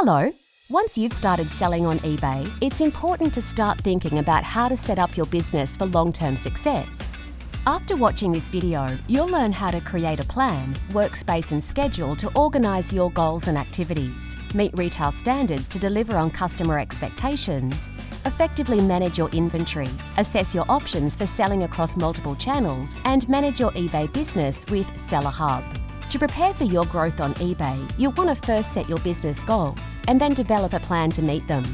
Hello. Once you've started selling on eBay, it's important to start thinking about how to set up your business for long-term success. After watching this video, you'll learn how to create a plan, workspace and schedule to organise your goals and activities, meet retail standards to deliver on customer expectations, effectively manage your inventory, assess your options for selling across multiple channels, and manage your eBay business with Seller Hub. To prepare for your growth on eBay, you'll want to first set your business goals and then develop a plan to meet them.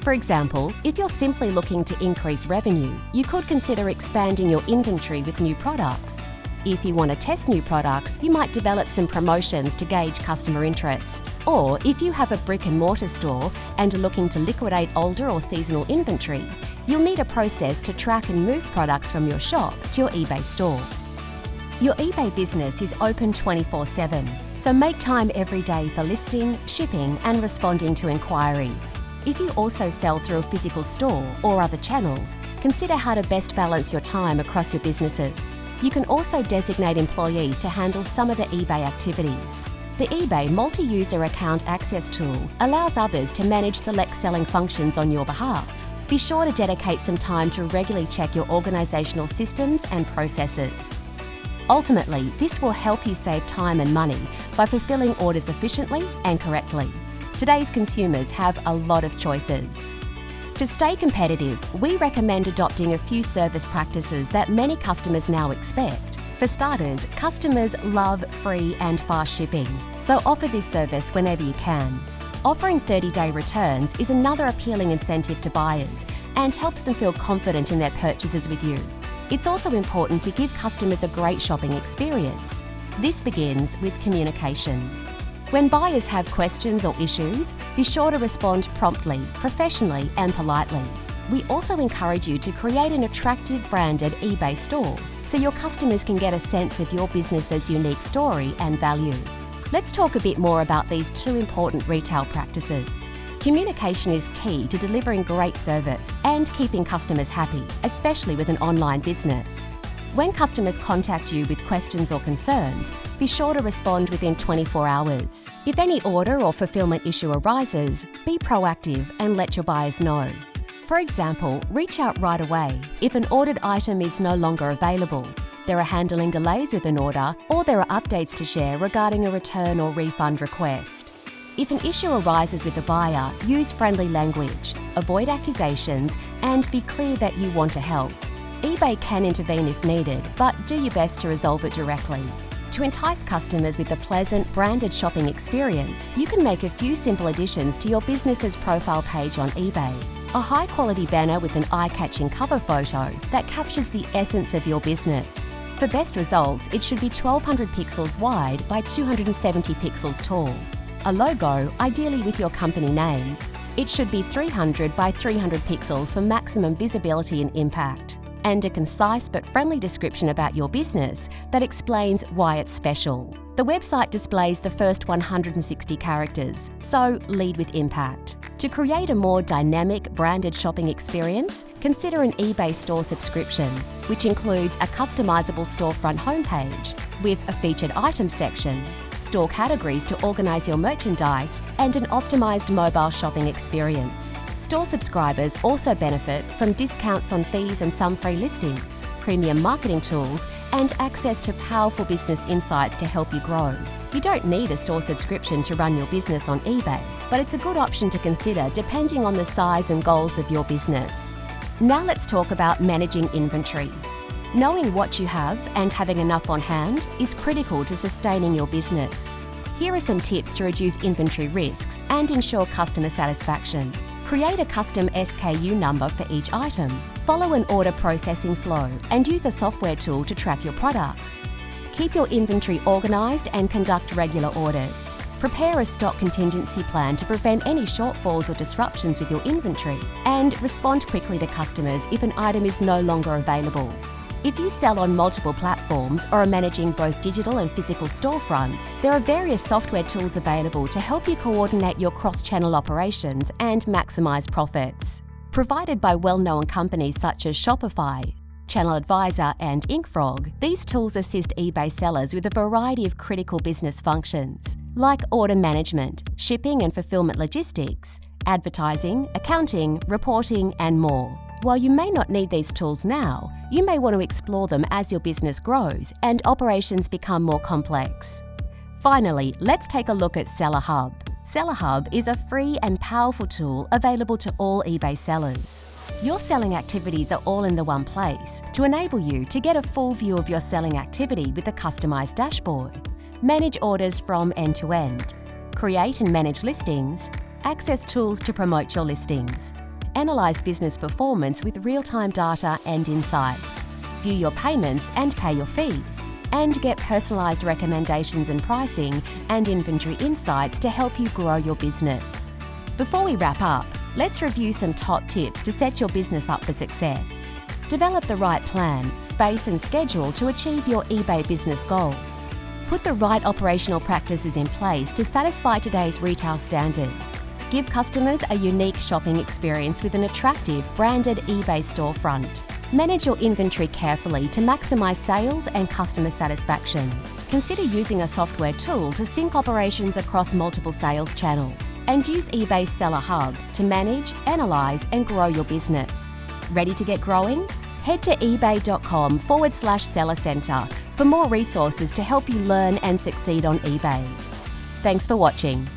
For example, if you're simply looking to increase revenue, you could consider expanding your inventory with new products. If you want to test new products, you might develop some promotions to gauge customer interest. Or if you have a brick and mortar store and are looking to liquidate older or seasonal inventory, you'll need a process to track and move products from your shop to your eBay store. Your eBay business is open 24 7, so make time every day for listing, shipping, and responding to inquiries. If you also sell through a physical store or other channels, consider how to best balance your time across your businesses. You can also designate employees to handle some of the eBay activities. The eBay multi-user account access tool allows others to manage select selling functions on your behalf. Be sure to dedicate some time to regularly check your organisational systems and processes. Ultimately, this will help you save time and money by fulfilling orders efficiently and correctly. Today's consumers have a lot of choices. To stay competitive, we recommend adopting a few service practices that many customers now expect. For starters, customers love free and fast shipping, so offer this service whenever you can. Offering 30-day returns is another appealing incentive to buyers and helps them feel confident in their purchases with you. It's also important to give customers a great shopping experience. This begins with communication. When buyers have questions or issues, be sure to respond promptly, professionally and politely. We also encourage you to create an attractive branded eBay store so your customers can get a sense of your business's unique story and value. Let's talk a bit more about these two important retail practices. Communication is key to delivering great service and keeping customers happy, especially with an online business. When customers contact you with questions or concerns, be sure to respond within 24 hours. If any order or fulfillment issue arises, be proactive and let your buyers know. For example, reach out right away if an ordered item is no longer available, there are handling delays with an order, or there are updates to share regarding a return or refund request. If an issue arises with the buyer, use friendly language, avoid accusations, and be clear that you want to help. eBay can intervene if needed, but do your best to resolve it directly. To entice customers with a pleasant, branded shopping experience, you can make a few simple additions to your business's profile page on eBay. A high-quality banner with an eye-catching cover photo that captures the essence of your business. For best results, it should be 1200 pixels wide by 270 pixels tall a logo, ideally with your company name. It should be 300 by 300 pixels for maximum visibility and impact. And a concise but friendly description about your business that explains why it's special. The website displays the first 160 characters, so lead with impact. To create a more dynamic, branded shopping experience, consider an eBay store subscription, which includes a customizable storefront homepage with a featured items section, store categories to organise your merchandise, and an optimised mobile shopping experience. Store subscribers also benefit from discounts on fees and some free listings, premium marketing tools, and access to powerful business insights to help you grow. You don't need a store subscription to run your business on eBay, but it's a good option to consider depending on the size and goals of your business. Now let's talk about managing inventory. Knowing what you have and having enough on hand is critical to sustaining your business. Here are some tips to reduce inventory risks and ensure customer satisfaction. Create a custom SKU number for each item. Follow an order processing flow and use a software tool to track your products. Keep your inventory organised and conduct regular orders. Prepare a stock contingency plan to prevent any shortfalls or disruptions with your inventory and respond quickly to customers if an item is no longer available. If you sell on multiple platforms or are managing both digital and physical storefronts, there are various software tools available to help you coordinate your cross-channel operations and maximise profits. Provided by well-known companies such as Shopify, Channel Advisor and InkFrog, these tools assist eBay sellers with a variety of critical business functions, like order management, shipping and fulfillment logistics, advertising, accounting, reporting, and more. While you may not need these tools now, you may want to explore them as your business grows and operations become more complex. Finally, let's take a look at Seller Hub. Seller Hub is a free and powerful tool available to all eBay sellers. Your selling activities are all in the one place to enable you to get a full view of your selling activity with a customised dashboard, manage orders from end to end, create and manage listings, access tools to promote your listings, analyse business performance with real-time data and insights, view your payments and pay your fees, and get personalised recommendations and pricing and inventory insights to help you grow your business. Before we wrap up, let's review some top tips to set your business up for success. Develop the right plan, space and schedule to achieve your eBay business goals. Put the right operational practices in place to satisfy today's retail standards. Give customers a unique shopping experience with an attractive branded eBay storefront. Manage your inventory carefully to maximise sales and customer satisfaction. Consider using a software tool to sync operations across multiple sales channels and use eBay's Seller Hub to manage, analyse and grow your business. Ready to get growing? Head to ebay.com forward slash seller centre for more resources to help you learn and succeed on eBay. Thanks for watching.